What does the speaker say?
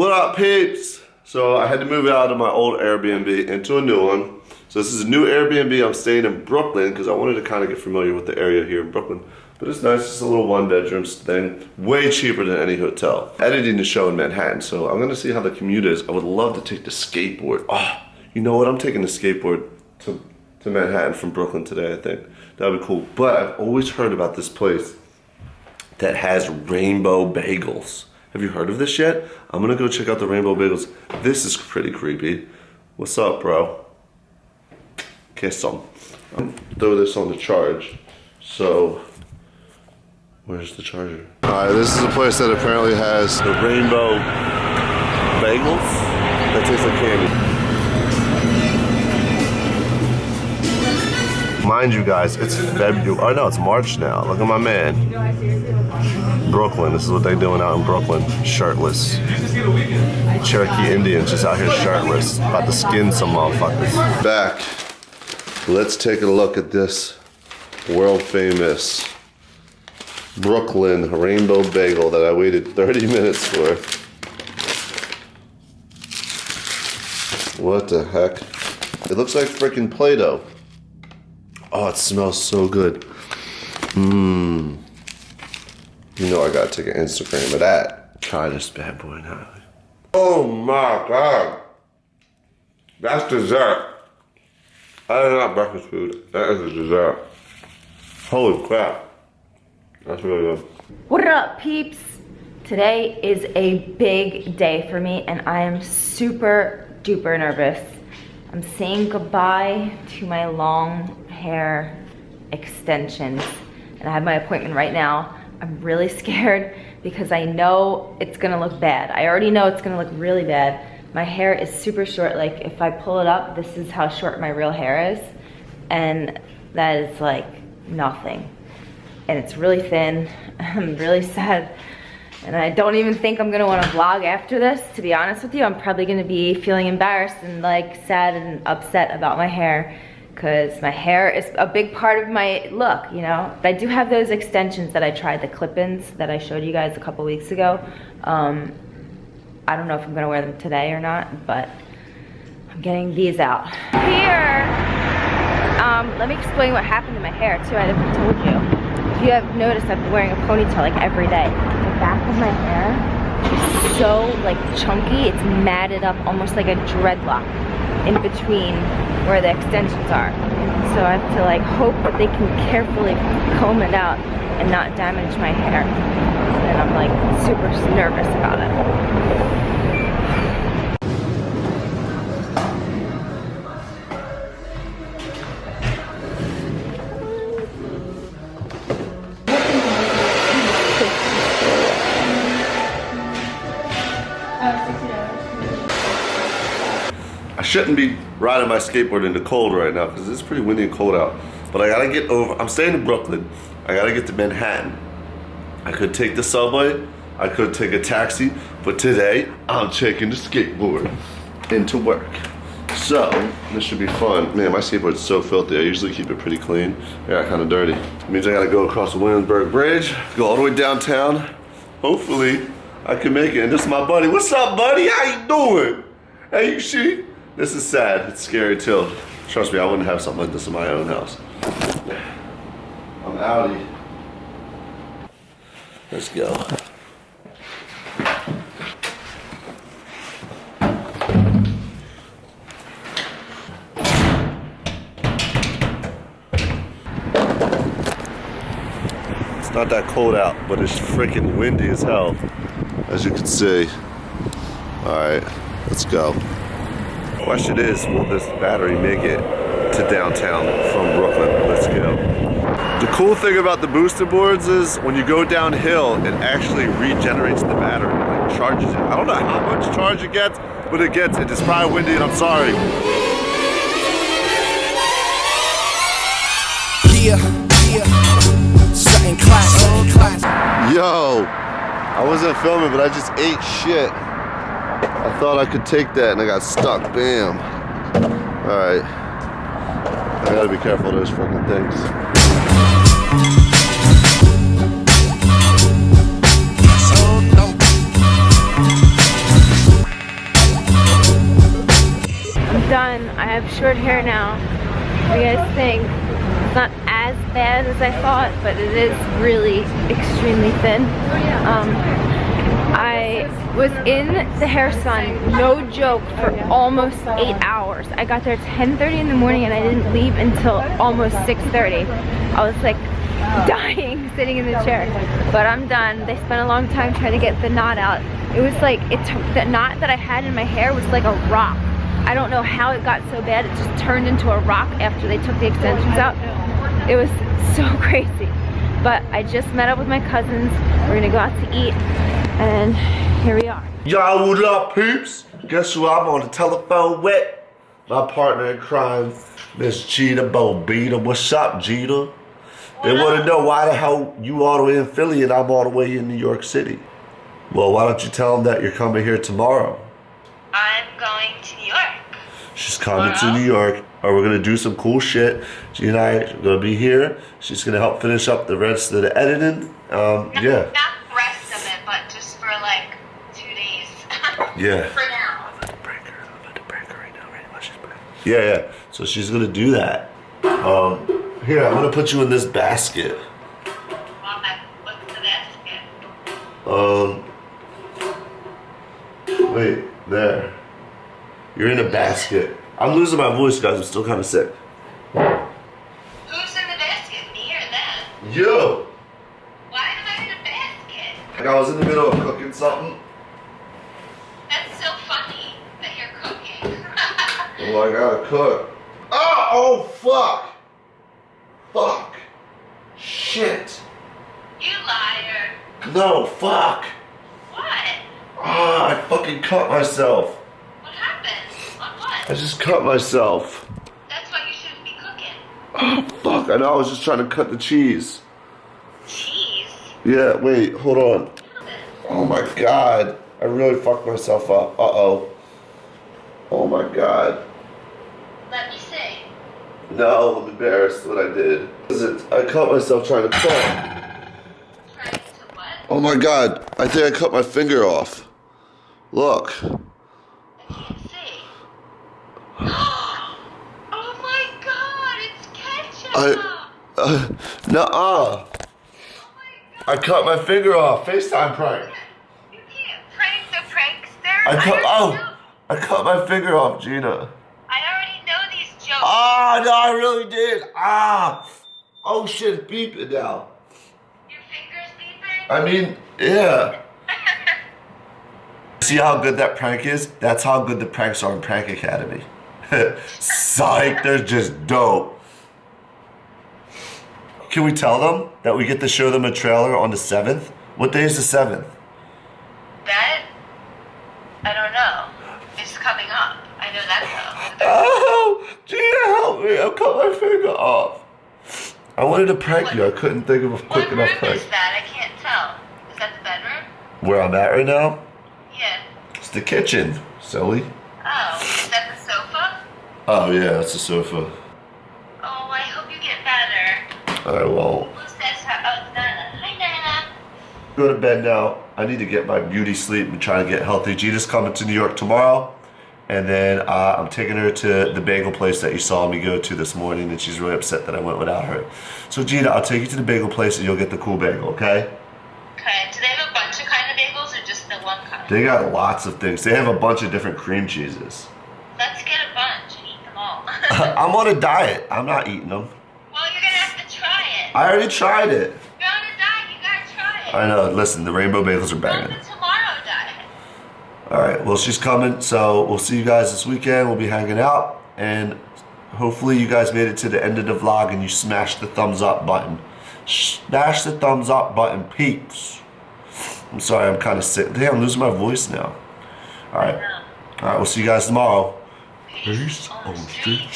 What up, peeps? So I had to move out of my old Airbnb into a new one. So this is a new Airbnb. I'm staying in Brooklyn because I wanted to kind of get familiar with the area here in Brooklyn. But it's nice, it's a little one bedroom thing. Way cheaper than any hotel. Editing the show in Manhattan, so I'm gonna see how the commute is. I would love to take the skateboard. Oh, you know what? I'm taking the skateboard to, to Manhattan from Brooklyn today, I think. That would be cool. But I've always heard about this place that has rainbow bagels. Have you heard of this yet? I'm gonna go check out the rainbow bagels. This is pretty creepy. What's up, bro? Kiss some. Throw this on the charge. So, where's the charger? All right, this is a place that apparently has the rainbow bagels that taste like candy. Mind you guys, it's February. Oh no, it's March now. Look at my man. Brooklyn. This is what they doing out in Brooklyn. Shirtless. Cherokee Indians just out here shirtless. About to skin some motherfuckers. Back. Let's take a look at this world famous Brooklyn rainbow bagel that I waited 30 minutes for. What the heck? It looks like freaking Play-Doh. Oh, it smells so good. Mmm. You know I gotta take an Instagram of that. Try this bad boy now. Oh my god. That's dessert. That is not breakfast food. That is a dessert. Holy crap. That's really good. What up, peeps? Today is a big day for me and I am super duper nervous. I'm saying goodbye to my long hair extensions and I have my appointment right now. I'm really scared because I know it's gonna look bad. I already know it's gonna look really bad. My hair is super short. Like if I pull it up, this is how short my real hair is. And that is like nothing. And it's really thin. I'm really sad. And I don't even think I'm gonna wanna vlog after this, to be honest with you. I'm probably gonna be feeling embarrassed and like sad and upset about my hair because my hair is a big part of my look, you know. I do have those extensions that I tried, the clip-ins that I showed you guys a couple weeks ago. Um, I don't know if I'm gonna wear them today or not, but I'm getting these out. Here, um, let me explain what happened to my hair too, I never told you. If you have noticed, I've been wearing a ponytail like every day. Of my hair is so like chunky, it's matted up almost like a dreadlock in between where the extensions are. So I have to like hope that they can carefully comb it out and not damage my hair. And I'm like super nervous about it. Shouldn't be riding my skateboard in the cold right now because it's pretty windy and cold out. But I gotta get over, I'm staying in Brooklyn. I gotta get to Manhattan. I could take the subway, I could take a taxi, but today I'm taking the skateboard into work. So, this should be fun. Man, my skateboard's so filthy. I usually keep it pretty clean. Yeah, kind of dirty. It means I gotta go across the Williamsburg Bridge, go all the way downtown. Hopefully, I can make it. And this is my buddy. What's up, buddy? How you doing? Hey, you see? This is sad. It's scary too. Trust me, I wouldn't have something like this in my own house. I'm outie. Let's go. It's not that cold out, but it's freaking windy as hell, as you can see. All right, let's go. Question is, will this battery make it to downtown from Brooklyn? Let's go. The cool thing about the Boosted boards is when you go downhill, it actually regenerates the battery, like charges it. I don't know how much charge it gets, but it gets it. It's probably windy and I'm sorry. Yeah, yeah, something classic. Yo, I wasn't filming, but I just ate shit. I thought I could take that and I got stuck. Bam. Alright. I gotta be careful of those fucking things. I'm done. I have short hair now. What do you guys think? It's not as bad as I thought, but it is really extremely thin. Um, I was in the hair salon, no joke, for almost eight hours. I got there 10.30 in the morning and I didn't leave until almost 6.30. I was like dying sitting in the chair. But I'm done. They spent a long time trying to get the knot out. It was like, it took, the knot that I had in my hair was like a rock. I don't know how it got so bad. It just turned into a rock after they took the extensions out. It was so crazy. But I just met up with my cousins. We're gonna go out to eat and here we are. Y'all, what up, peeps? Guess who I'm on the telephone with? My partner in crime, Miss Gita Bobita. What's up, Gita? They want to know why the hell you all the way in Philly and I'm all the way in New York City. Well, why don't you tell them that you're coming here tomorrow? I'm going to New York. She's coming to New York, or we're gonna do some cool shit. She and I are gonna be here. She's gonna help finish up the rest of the editing. Um, Not, yeah, Not the rest of it, but just for like two days. Yeah. for now. yeah, yeah. So she's gonna do that. Um, here, I'm gonna put you in this basket. Well, that, what's the basket? Um, wait, there. You're in a basket. I'm losing my voice, guys. I'm still kind of sick. Who's in the basket? Me or them? Yo, Why am I in a basket? like I was in the middle of cooking something. That's so funny that you're cooking. Well, I gotta cook. Oh, oh, fuck. Fuck. Shit. you liar. No, fuck. What? Ah, I fucking cut myself. What happened? On what? I just cut myself. That's why you shouldn't be cooking. Oh, fuck. I know. I was just trying to cut the cheese. Cheese. Yeah, wait, hold on. Oh my god. I really fucked myself up. Uh oh. Oh my god. Let me see. No, I'm embarrassed what I did. I cut myself trying to cook. Trying to what? Oh my god. I think I cut my finger off. Look. I can't see. oh my god, it's ketchup! I. Uh, nuh-uh. oh. I cut my finger off. FaceTime prank. You can't prank the prankster. I cut. already Oh, know- I cut my finger off, Gina. I already know these jokes. Ah, no, I really did. Ah. Oh shit, it's beeping now. Your fingers beeping? I mean, yeah. See how good that prank is? That's how good the pranks are in Prank Academy. Psych, they're just dope. Can we tell them that we get to show them a trailer on the 7th? What day is the 7th? that? I don't know. It's coming up. I know that though. Oh, Gina, help me. I cut my finger off. I wanted to prank you. I couldn't think of a quick What enough prank. is that? I can't tell. Is that the bedroom? Where I'm at right now? Yeah. It's the kitchen, silly. Oh, is that the sofa? Oh, yeah, that's the sofa. Oh, I hope you get better. Alright, well, Who says hi? Oh, Nana. Hi, Nana. go to bed now. I need to get my beauty sleep and try to get healthy. Gina's coming to New York tomorrow. And then uh, I'm taking her to the bagel place that you saw me go to this morning, and she's really upset that I went without her. So Gina, I'll take you to the bagel place, and you'll get the cool bagel, okay? Okay. Do they have a bunch of kind of bagels or just the one kind? They got lots of things. They have a bunch of different cream cheeses. Let's get a bunch and eat them all. I'm on a diet. I'm not eating them. well, you're gonna have to try it. I already tried it. You're on a diet. You gotta try it. I know. Listen, the rainbow bagels are banging. All right. Well, she's coming, so we'll see you guys this weekend. We'll be hanging out, and hopefully, you guys made it to the end of the vlog and you smashed the thumbs up button. Smash the thumbs up button, peeps. I'm sorry, I'm kind of sick. Damn, I'm losing my voice now. All right. All right. We'll see you guys tomorrow. Peace on the street.